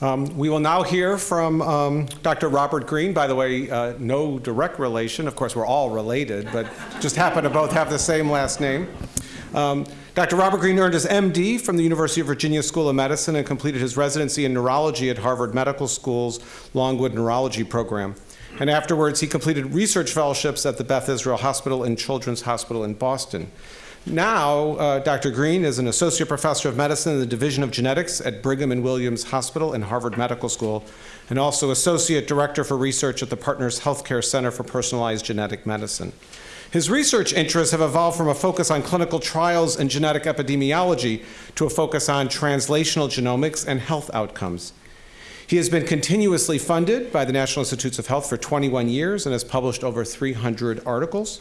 Um, we will now hear from um, Dr. Robert Green. By the way, uh, no direct relation. Of course, we're all related, but just happen to both have the same last name. Um, Dr. Robert Green earned his MD from the University of Virginia School of Medicine and completed his residency in neurology at Harvard Medical School's Longwood Neurology Program. And afterwards, he completed research fellowships at the Beth Israel Hospital and Children's Hospital in Boston. Now, uh, Dr. Green is an associate professor of medicine in the Division of Genetics at Brigham and Women's Hospital and Harvard Medical School, and also associate director for research at the Partners Healthcare Center for Personalized Genetic Medicine. His research interests have evolved from a focus on clinical trials and genetic epidemiology to a focus on translational genomics and health outcomes. He has been continuously funded by the National Institutes of Health for 21 years and has published over 300 articles.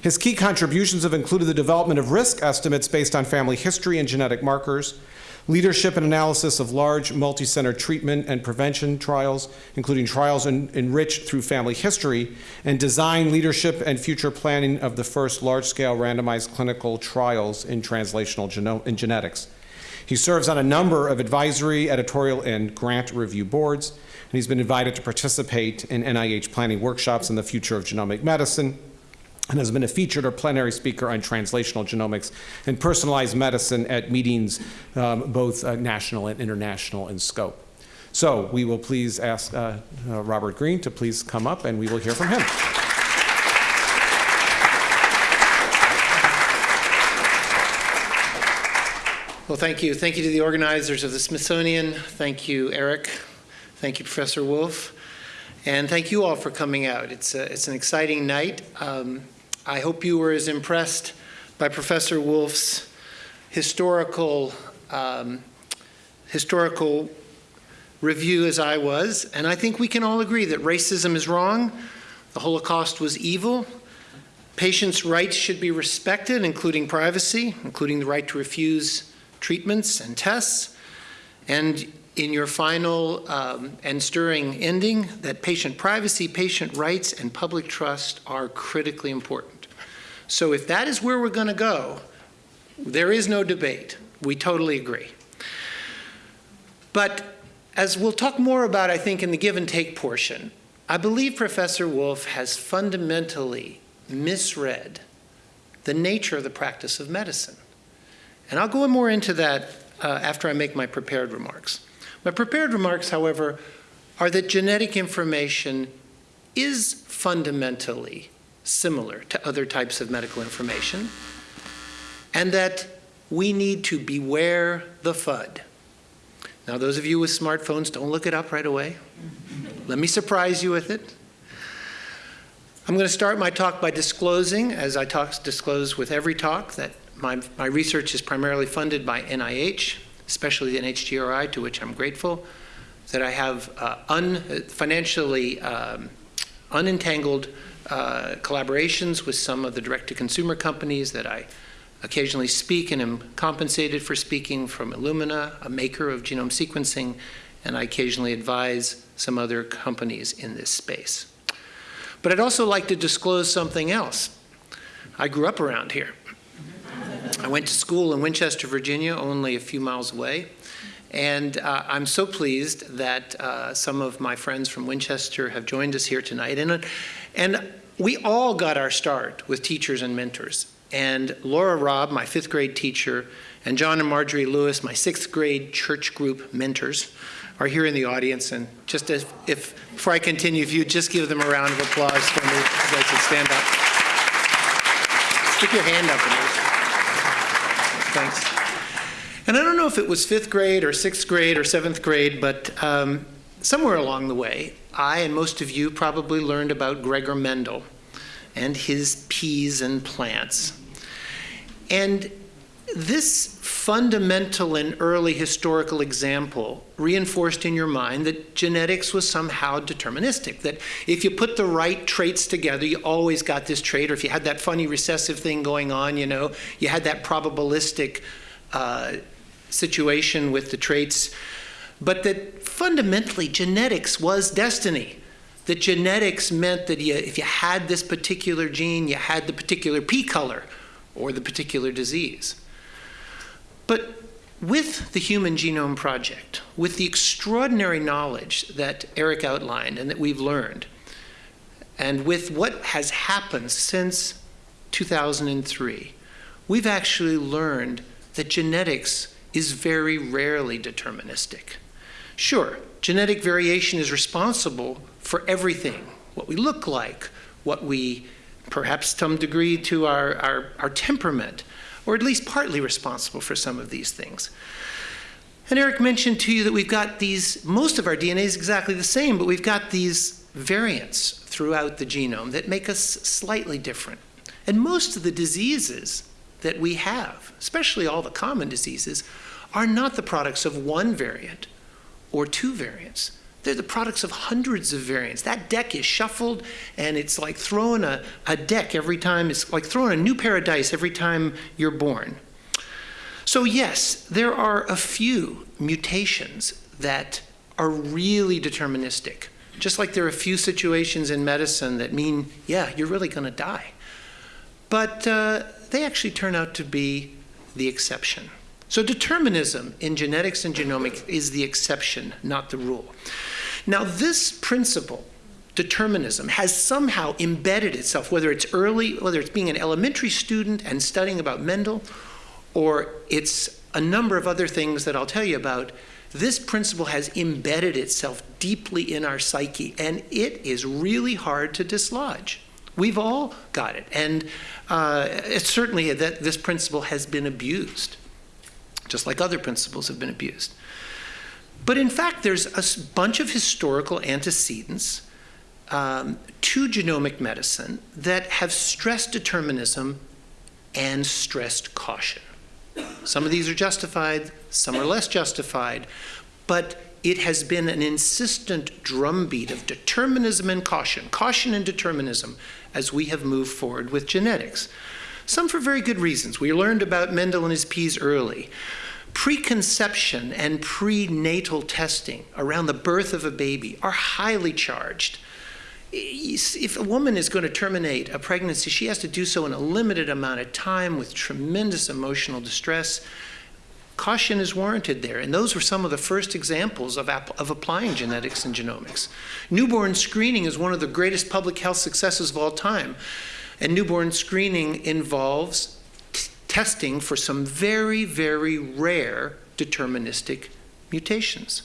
His key contributions have included the development of risk estimates based on family history and genetic markers, leadership and analysis of large multi-center treatment and prevention trials, including trials en enriched through family history, and design, leadership, and future planning of the first large-scale randomized clinical trials in translational geno in genetics. He serves on a number of advisory, editorial, and grant review boards, and he's been invited to participate in NIH planning workshops on the future of genomic medicine, and has been a featured or plenary speaker on translational genomics and personalized medicine at meetings um, both uh, national and international in scope. So we will please ask uh, uh, Robert Green to please come up and we will hear from him. Well, thank you. Thank you to the organizers of the Smithsonian. Thank you, Eric. Thank you, Professor Wolf. And thank you all for coming out. It's, a, it's an exciting night. Um, I hope you were as impressed by Professor Wolf's historical, um, historical review as I was. And I think we can all agree that racism is wrong, the Holocaust was evil, patients' rights should be respected, including privacy, including the right to refuse treatments and tests, and in your final um, and stirring ending that patient privacy, patient rights, and public trust are critically important. So if that is where we're going to go, there is no debate. We totally agree. But as we'll talk more about, I think, in the give and take portion, I believe Professor Wolf has fundamentally misread the nature of the practice of medicine. And I'll go more into that uh, after I make my prepared remarks. My prepared remarks, however, are that genetic information is fundamentally similar to other types of medical information, and that we need to beware the FUD. Now, those of you with smartphones, don't look it up right away. Let me surprise you with it. I'm going to start my talk by disclosing, as I talk, disclose with every talk, that my, my research is primarily funded by NIH, especially the NHGRI, to which I'm grateful, that I have uh, un, financially um, unentangled uh, collaborations with some of the direct-to-consumer companies that I occasionally speak and am compensated for speaking from Illumina, a maker of genome sequencing, and I occasionally advise some other companies in this space. But I'd also like to disclose something else. I grew up around here. I went to school in Winchester, Virginia, only a few miles away. And uh, I'm so pleased that uh, some of my friends from Winchester have joined us here tonight. And, and we all got our start with teachers and mentors. And Laura Robb, my fifth grade teacher, and John and Marjorie Lewis, my sixth grade church group mentors, are here in the audience. And just as, if, before I continue, if you just give them a round of applause for me, I should stand up. Stick your hand up Thanks. And I don't know if it was fifth grade or sixth grade or seventh grade, but um, somewhere along the way, I and most of you probably learned about Gregor Mendel and his peas and plants. And this fundamental and early historical example reinforced in your mind that genetics was somehow deterministic, that if you put the right traits together, you always got this trait, or if you had that funny recessive thing going on, you know, you had that probabilistic uh, situation with the traits, but that fundamentally genetics was destiny. That genetics meant that you, if you had this particular gene, you had the particular pea color or the particular disease. But with the Human Genome Project, with the extraordinary knowledge that Eric outlined and that we've learned, and with what has happened since 2003, we've actually learned that genetics is very rarely deterministic. Sure, genetic variation is responsible for everything what we look like, what we, perhaps some degree to our, our, our temperament, or at least partly responsible for some of these things. And Eric mentioned to you that we've got these, most of our DNA is exactly the same, but we've got these variants throughout the genome that make us slightly different. And most of the diseases that we have, especially all the common diseases, are not the products of one variant or two variants. They're the products of hundreds of variants. That deck is shuffled, and it's like throwing a, a deck every time. It's like throwing a new pair of dice every time you're born. So, yes, there are a few mutations that are really deterministic. Just like there are a few situations in medicine that mean, yeah, you're really going to die. But uh, they actually turn out to be the exception. So, determinism in genetics and genomics is the exception, not the rule. Now, this principle, determinism, has somehow embedded itself, whether it's early, whether it's being an elementary student and studying about Mendel, or it's a number of other things that I'll tell you about. This principle has embedded itself deeply in our psyche, and it is really hard to dislodge. We've all got it, and uh, it's certainly that this principle has been abused, just like other principles have been abused. But in fact, there's a bunch of historical antecedents um, to genomic medicine that have stressed determinism and stressed caution. Some of these are justified, some are less justified, but it has been an insistent drumbeat of determinism and caution, caution and determinism, as we have moved forward with genetics. Some for very good reasons. We learned about Mendel and his peas early. Preconception and prenatal testing around the birth of a baby are highly charged. If a woman is going to terminate a pregnancy, she has to do so in a limited amount of time with tremendous emotional distress. Caution is warranted there, and those were some of the first examples of, of applying genetics and genomics. Newborn screening is one of the greatest public health successes of all time, and newborn screening involves testing for some very, very rare deterministic mutations.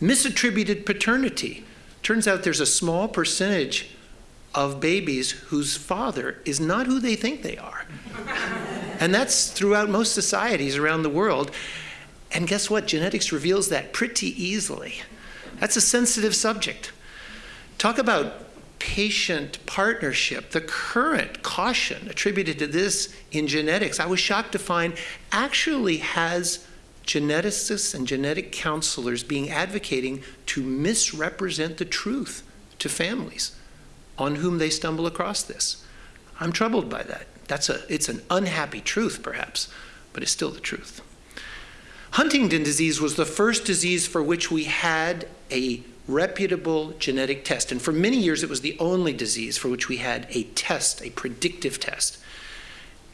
Misattributed paternity. Turns out there's a small percentage of babies whose father is not who they think they are. and that's throughout most societies around the world. And guess what? Genetics reveals that pretty easily. That's a sensitive subject. Talk about patient partnership, the current caution attributed to this in genetics, I was shocked to find actually has geneticists and genetic counselors being advocating to misrepresent the truth to families on whom they stumble across this. I'm troubled by that. That's a, it's an unhappy truth, perhaps, but it's still the truth. Huntington disease was the first disease for which we had a reputable genetic test. And for many years, it was the only disease for which we had a test, a predictive test.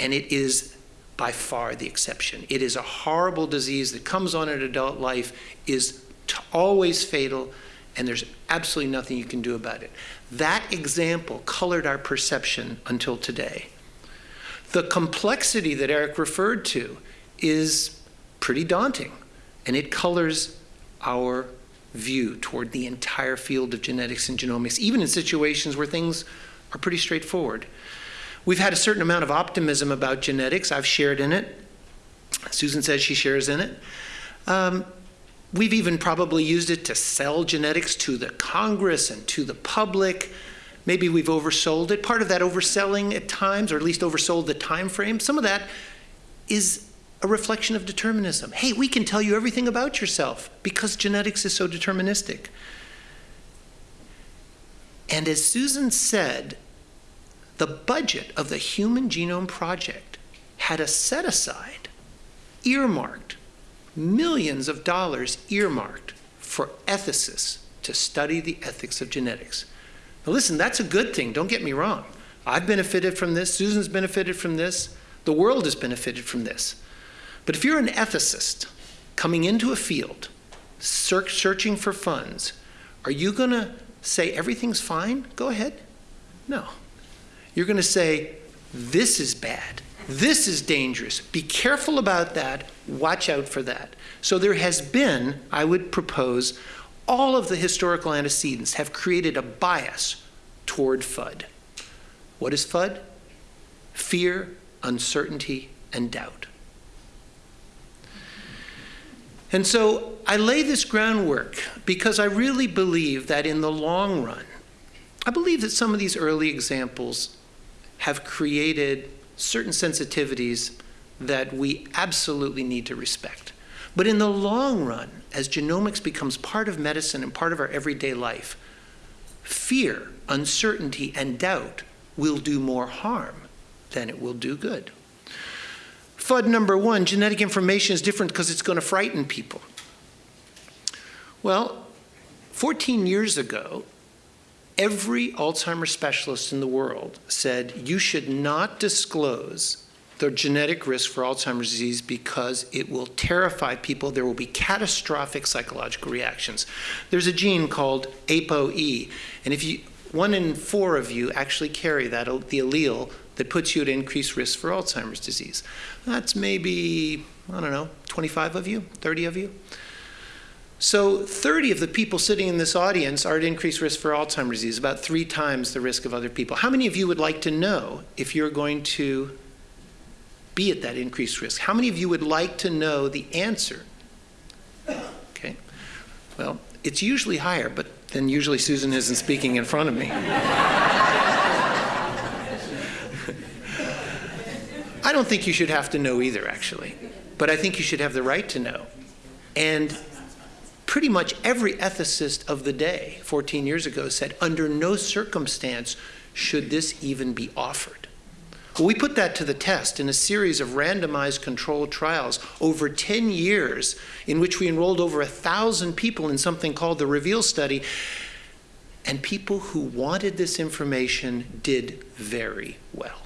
And it is by far the exception. It is a horrible disease that comes on in adult life, is always fatal, and there's absolutely nothing you can do about it. That example colored our perception until today. The complexity that Eric referred to is pretty daunting, and it colors our view toward the entire field of genetics and genomics, even in situations where things are pretty straightforward. We've had a certain amount of optimism about genetics. I've shared in it. Susan says she shares in it. Um, we've even probably used it to sell genetics to the Congress and to the public. Maybe we've oversold it. Part of that overselling at times, or at least oversold the time frame, some of that is a reflection of determinism. Hey, we can tell you everything about yourself because genetics is so deterministic. And as Susan said, the budget of the Human Genome Project had a set aside, earmarked, millions of dollars earmarked for ethicists to study the ethics of genetics. Now, listen, that's a good thing, don't get me wrong. I've benefited from this, Susan's benefited from this, the world has benefited from this. But if you're an ethicist coming into a field, searching for funds, are you going to say everything's fine? Go ahead. No. You're going to say, this is bad. This is dangerous. Be careful about that. Watch out for that. So there has been, I would propose, all of the historical antecedents have created a bias toward FUD. What is FUD? Fear, uncertainty, and doubt. And so I lay this groundwork because I really believe that in the long run, I believe that some of these early examples have created certain sensitivities that we absolutely need to respect. But in the long run, as genomics becomes part of medicine and part of our everyday life, fear, uncertainty, and doubt will do more harm than it will do good. FUD number one, genetic information is different because it's going to frighten people. Well, 14 years ago, every Alzheimer's specialist in the world said you should not disclose the genetic risk for Alzheimer's disease because it will terrify people. There will be catastrophic psychological reactions. There's a gene called ApoE, and if you, one in four of you actually carry that, the allele that puts you at increased risk for Alzheimer's disease. That's maybe, I don't know, 25 of you, 30 of you. So 30 of the people sitting in this audience are at increased risk for Alzheimer's disease, about three times the risk of other people. How many of you would like to know if you're going to be at that increased risk? How many of you would like to know the answer? Okay. Well, it's usually higher, but then usually Susan isn't speaking in front of me. I don't think you should have to know either, actually. But I think you should have the right to know. And pretty much every ethicist of the day 14 years ago said, under no circumstance should this even be offered. Well, we put that to the test in a series of randomized controlled trials over 10 years in which we enrolled over a 1,000 people in something called the REVEAL study. And people who wanted this information did very well.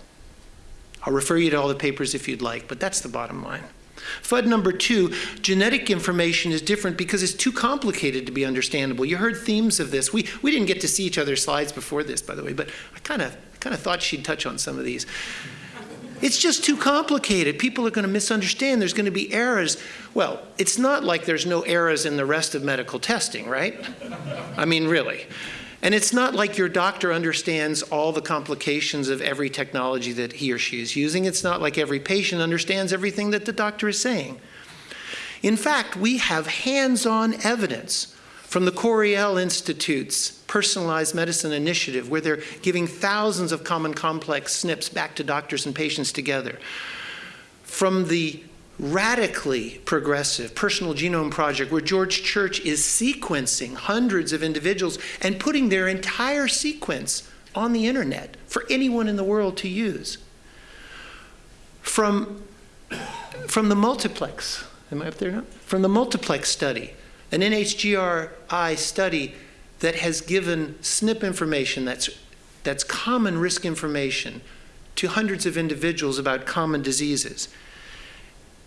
I'll refer you to all the papers if you'd like, but that's the bottom line. FUD number two, genetic information is different because it's too complicated to be understandable. You heard themes of this. We, we didn't get to see each other's slides before this, by the way, but I kind of kind of thought she'd touch on some of these. It's just too complicated. People are going to misunderstand. There's going to be errors. Well, it's not like there's no errors in the rest of medical testing, right? I mean, really. And it's not like your doctor understands all the complications of every technology that he or she is using. It's not like every patient understands everything that the doctor is saying. In fact, we have hands-on evidence from the Coriell Institute's Personalized Medicine Initiative, where they're giving thousands of common complex SNPs back to doctors and patients together. From the radically progressive personal genome project where George Church is sequencing hundreds of individuals and putting their entire sequence on the internet for anyone in the world to use. From, from the multiplex, am I up there now? From the multiplex study, an NHGRI study that has given SNP information that's, that's common risk information to hundreds of individuals about common diseases.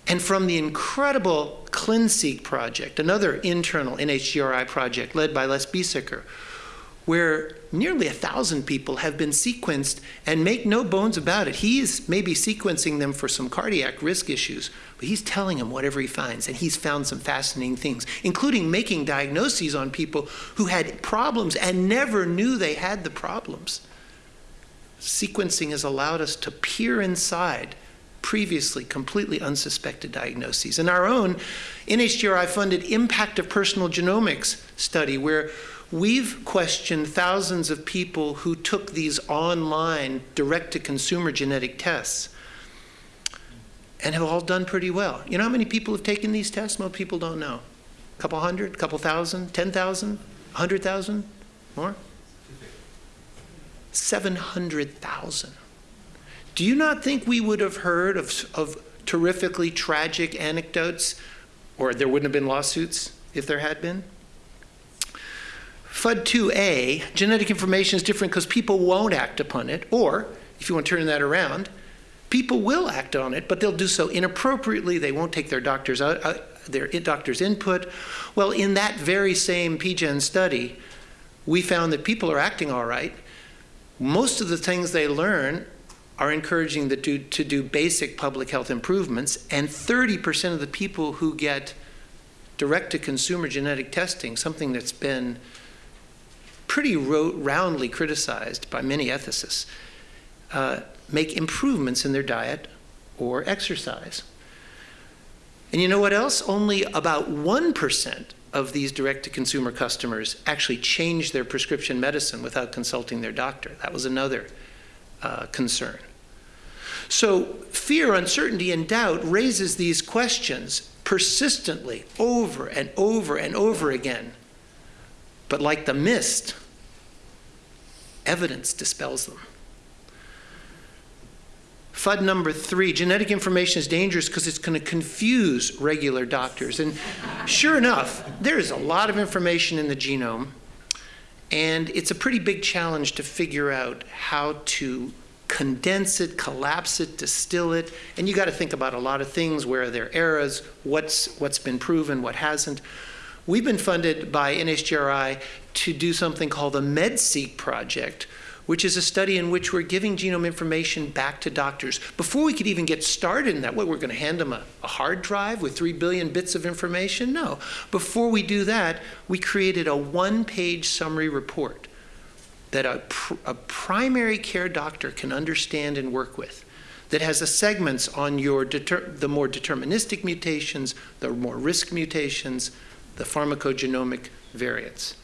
And from the incredible ClinSeq project, another internal NHGRI project led by Les Biesecker, where nearly a thousand people have been sequenced and make no bones about it. He's maybe sequencing them for some cardiac risk issues, but he's telling them whatever he finds, and he's found some fascinating things, including making diagnoses on people who had problems and never knew they had the problems. Sequencing has allowed us to peer inside previously completely unsuspected diagnoses. And our own NHGRI funded Impact of Personal Genomics study, where we've questioned thousands of people who took these online direct to consumer genetic tests and have all done pretty well. You know how many people have taken these tests? Most people don't know. A couple hundred, a couple thousand, 10,000, 100,000, more? 700,000. Do you not think we would have heard of, of terrifically tragic anecdotes, or there wouldn't have been lawsuits if there had been? FUD2A, genetic information is different because people won't act upon it, or, if you want to turn that around, People will act on it, but they'll do so inappropriately. They won't take their doctor's, uh, uh, their doctor's input. Well, in that very same PGen study, we found that people are acting all right. Most of the things they learn are encouraging them to, to do basic public health improvements, and 30% of the people who get direct-to-consumer genetic testing, something that's been pretty ro- roundly criticized by many ethicists, uh, make improvements in their diet or exercise. And you know what else? Only about 1% of these direct to consumer customers actually change their prescription medicine without consulting their doctor. That was another uh, concern. So, fear, uncertainty, and doubt raises these questions persistently over and over and over again. But like the mist, evidence dispels them. FUD number three genetic information is dangerous because it's going to confuse regular doctors. And sure enough, there is a lot of information in the genome, and it's a pretty big challenge to figure out how to condense it, collapse it, distill it. And you got to think about a lot of things where are there errors, what's, what's been proven, what hasn't. We've been funded by NHGRI to do something called the MedSeq project, which is a study in which we're giving genome information back to doctors. Before we could even get started in that, what, we're going to hand them a, a, hard drive with 3 billion bits of information? No. Before we do that, we created a one page summary report that a, pr a primary care doctor can understand and work with that has a segments on your the more deterministic mutations, the more risk mutations, the pharmacogenomic variants.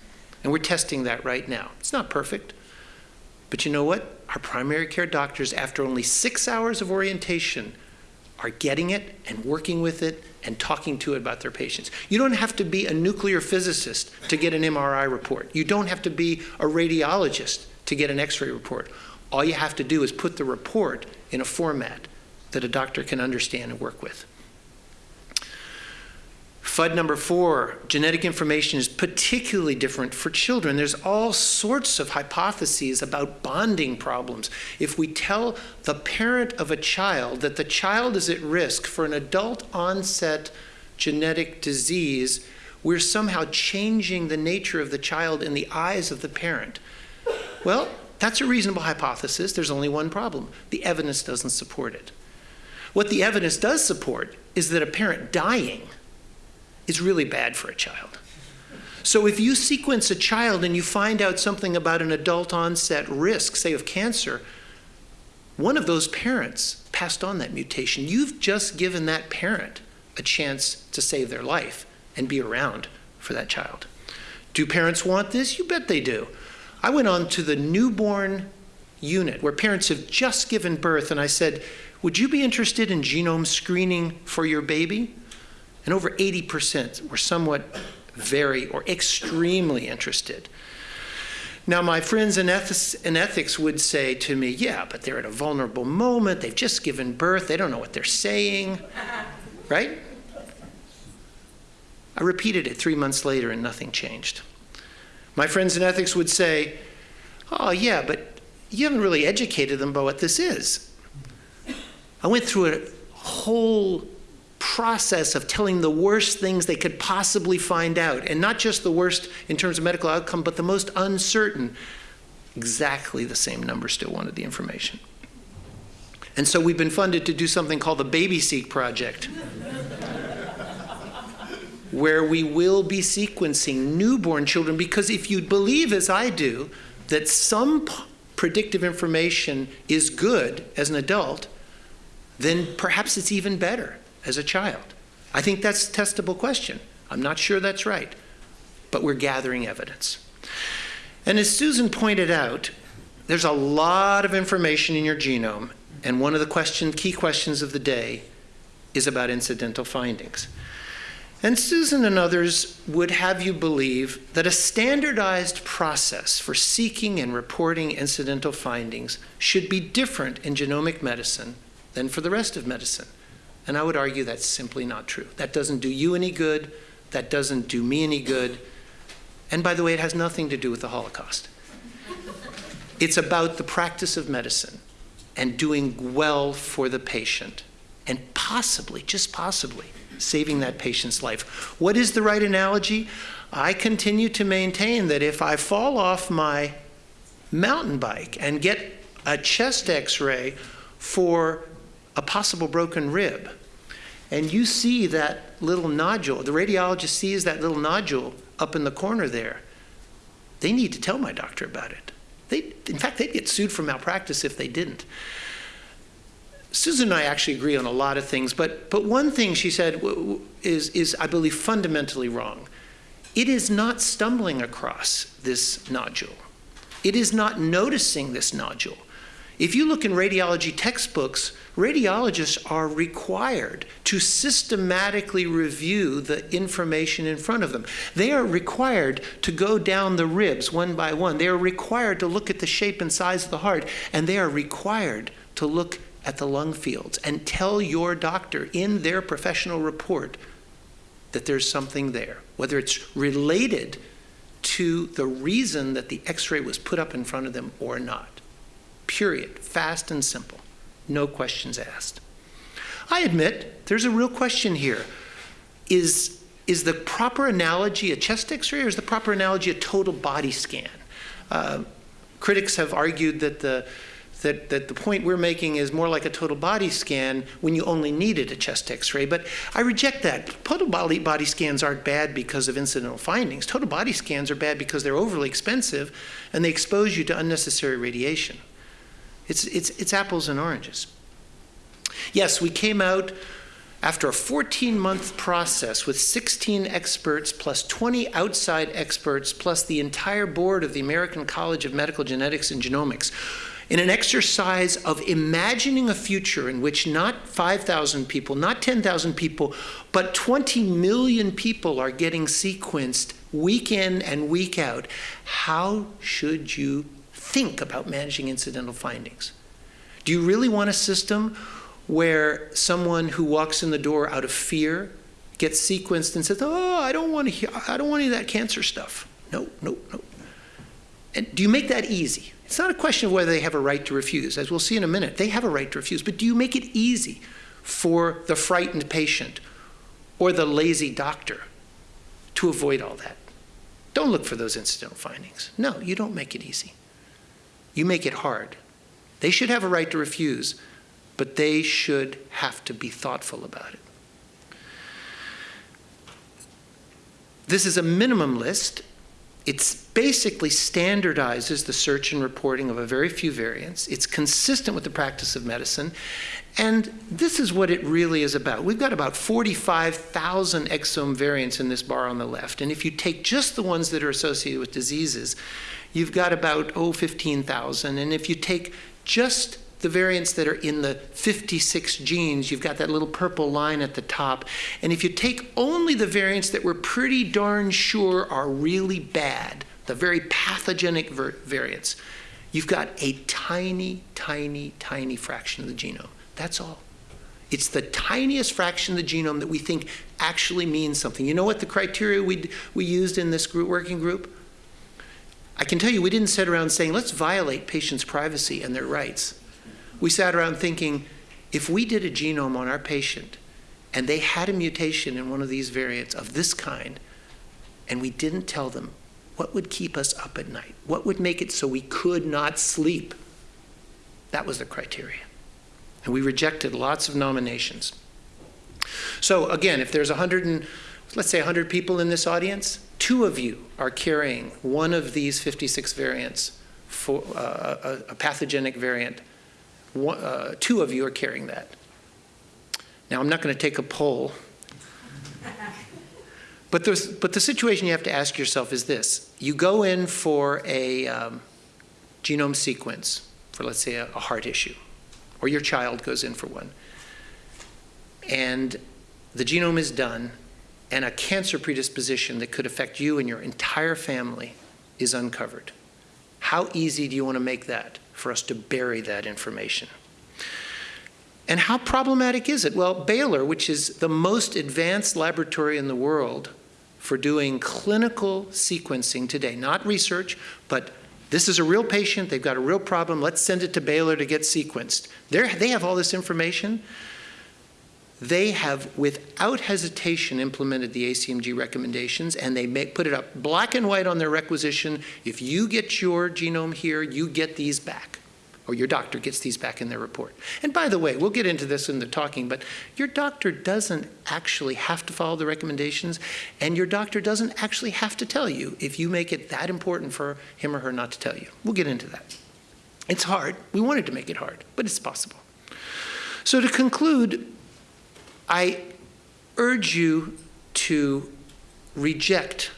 And we're testing that right now. It's not perfect, but you know what? Our primary care doctors, after only six hours of orientation, are getting it and working with it and talking to it about their patients. You don't have to be a nuclear physicist to get an MRI report. You don't have to be a radiologist to get an x ray report. All you have to do is put the report in a format that a doctor can understand and work with. FUD number four, genetic information is particularly different for children. There's all sorts of hypotheses about bonding problems. If we tell the parent of a child that the child is at risk for an adult onset genetic disease, we're somehow changing the nature of the child in the eyes of the parent. Well, that's a reasonable hypothesis. There's only one problem the evidence doesn't support it. What the evidence does support is that a parent dying is really bad for a child. So if you sequence a child and you find out something about an adult onset risk, say of cancer, one of those parents passed on that mutation. You've just given that parent a chance to save their life and be around for that child. Do parents want this? You bet they do. I went on to the newborn unit where parents have just given birth and I said, Would you be interested in genome screening for your baby? And over 80% were somewhat very or extremely interested. Now, my friends in ethics, in ethics, would say to me, yeah, but they're at a vulnerable moment. They've just given birth. They don't know what they're saying. Right? I repeated it three months later and nothing changed. My friends in ethics would say, oh, yeah, but you haven't really educated them about what this is. I went through a whole process of telling the worst things they could possibly find out, and not just the worst in terms of medical outcome, but the most uncertain, exactly the same number still wanted the information. And so we've been funded to do something called the BabySeq project, where we will be sequencing newborn children, because if you believe, as I do, that some predictive information is good as an adult, then perhaps it's even better as a child? I think that's a testable question. I'm not sure that's right, but we're gathering evidence. And as Susan pointed out, there's a lot of information in your genome, and one of the question, key questions of the day is about incidental findings. And Susan and others would have you believe that a standardized process for seeking and reporting incidental findings should be different in genomic medicine than for the rest of medicine. And I would argue that's simply not true. That doesn't do you any good. That doesn't do me any good. And by the way, it has nothing to do with the Holocaust. It's about the practice of medicine. and doing well for the patient, and possibly, just possibly, saving that patient's life. What is the right analogy? I continue to maintain that if I fall off my mountain bike and get a chest x ray for a possible broken rib, and you see that little nodule, the radiologist sees that little nodule up in the corner there, they need to tell my doctor about it. They, in fact, they'd get sued for malpractice if they didn't. Susan and I actually agree on a lot of things, but, but one thing she said is, is, I believe, fundamentally wrong. It is not stumbling across this nodule. It is not noticing this nodule. If you look in radiology textbooks, radiologists are required to systematically review the information in front of them. They are required to go down the ribs one by one. They are required to look at the shape and size of the heart, and they are required to look at the lung fields and tell your doctor in their professional report that there's something there, whether it's related to the reason that the x ray was put up in front of them or not. Period. Fast and simple. No questions asked. I admit there's a real question here. Is, is the proper analogy a chest x ray or is the proper analogy a total body scan? Uh, critics have argued that the that, that the point we're making is more like a total body scan when you only needed a chest x-ray. But I reject that. Total body, body scans aren't bad because of incidental findings. Total body scans are bad because they're overly expensive and they expose you to unnecessary radiation. It's, it's, it's apples and oranges. Yes, we came out after a 14 month process with 16 experts plus 20 outside experts plus the entire board of the American College of Medical Genetics and Genomics in an exercise of imagining a future in which not 5,000 people, not 10,000 people, but 20 million people are getting sequenced week in and week out, how should you think about managing incidental findings? Do you really want a system where someone who walks in the door out of fear gets sequenced and says, "Oh, I don't want to hear, I don't want any of that cancer stuff." No, no, no. And do you make that easy? It's not a question of whether they have a right to refuse. As we'll see in a minute, they have a right to refuse. But do you make it easy for the frightened patient or the lazy doctor to avoid all that? Don't look for those incidental findings. No, you don't make it easy. You make it hard. They should have a right to refuse, but they should have to be thoughtful about it. This is a minimum list, it basically standardizes the search and reporting of a very few variants. It's consistent with the practice of medicine. And this is what it really is about. We've got about 45,000 exome variants in this bar on the left. And if you take just the ones that are associated with diseases, you've got about, oh, 15,000. And if you take just the variants that are in the 56 genes, you've got that little purple line at the top. And if you take only the variants that we're pretty darn sure are really bad, the very pathogenic variants, you've got a tiny, tiny, tiny fraction of the genome. That's all. It's the tiniest fraction of the genome that we think actually means something. You know what the criteria we, we used in this group, working group? I can tell you we didn't sit around saying, let's violate patients' privacy and their rights we sat around thinking if we did a genome on our patient and they had a mutation in one of these variants of this kind, and we didn't tell them, what would keep us up at night? What would make it so we could not sleep? That was the criteria. And we rejected lots of nominations. So again, if there's 100 and, let's say 100 people in this audience, two of you are carrying one of these 56 variants for uh, a, a pathogenic variant one, uh, two of you are carrying that. Now, I'm not going to take a poll, but, but the situation you have to ask yourself is this. You go in for a um, genome sequence for, let's say, a, a heart issue, or your child goes in for one, and the genome is done, and a cancer predisposition that could affect you and your entire family is uncovered. How easy do you want to make that? for us to bury that information. And how problematic is it? Well, Baylor, which is the most advanced laboratory in the world for doing clinical sequencing today, not research, but This is a real patient, they've got a real problem, let's send it to Baylor to get sequenced. They're, they have all this information. They have, without hesitation, implemented the ACMG recommendations, and they make, put it up black and white on their requisition. If you get your genome here, you get these back, or your doctor gets these back in their report. And by the way, we'll get into this in the talking, but your doctor doesn't actually have to follow the recommendations, and your doctor doesn't actually have to tell you if you make it that important for him or her not to tell you. We'll get into that. It's hard. We wanted to make it hard, but it's possible. So to conclude, I urge you to reject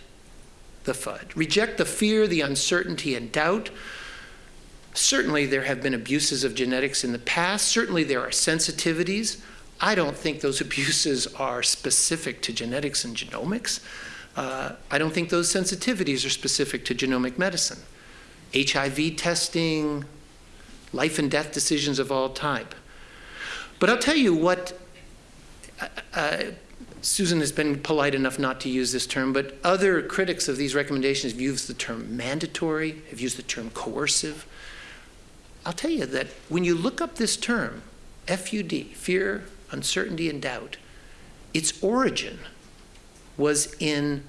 the FUD. Reject the fear, the uncertainty, and doubt. Certainly, there have been abuses of genetics in the past. Certainly, there are sensitivities. I don't think those abuses are specific to genetics and genomics. Uh, I don't think those sensitivities are specific to genomic medicine. HIV testing, life and death decisions of all type. But I'll tell you what Uh, Susan has been polite enough not to use this term, but other critics of these recommendations have used the term mandatory, have used the term coercive. I'll tell you that when you look up this term, FUD, fear, uncertainty, and doubt, its origin was in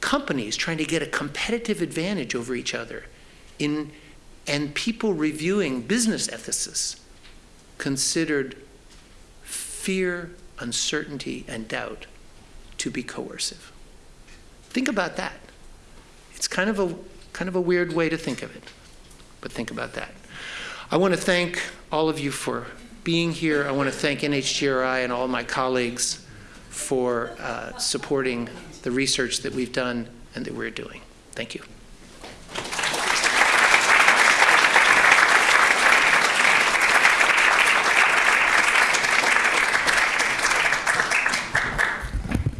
companies trying to get a competitive advantage over each other in, and people reviewing business ethicists considered fear, uncertainty, and doubt to be coercive. Think about that. It's kind of a kind of a weird way to think of it, but think about that. I want to thank all of you for being here. I want to thank NHGRI and all my colleagues for uh, supporting the research that we've done and that we're doing. Thank you.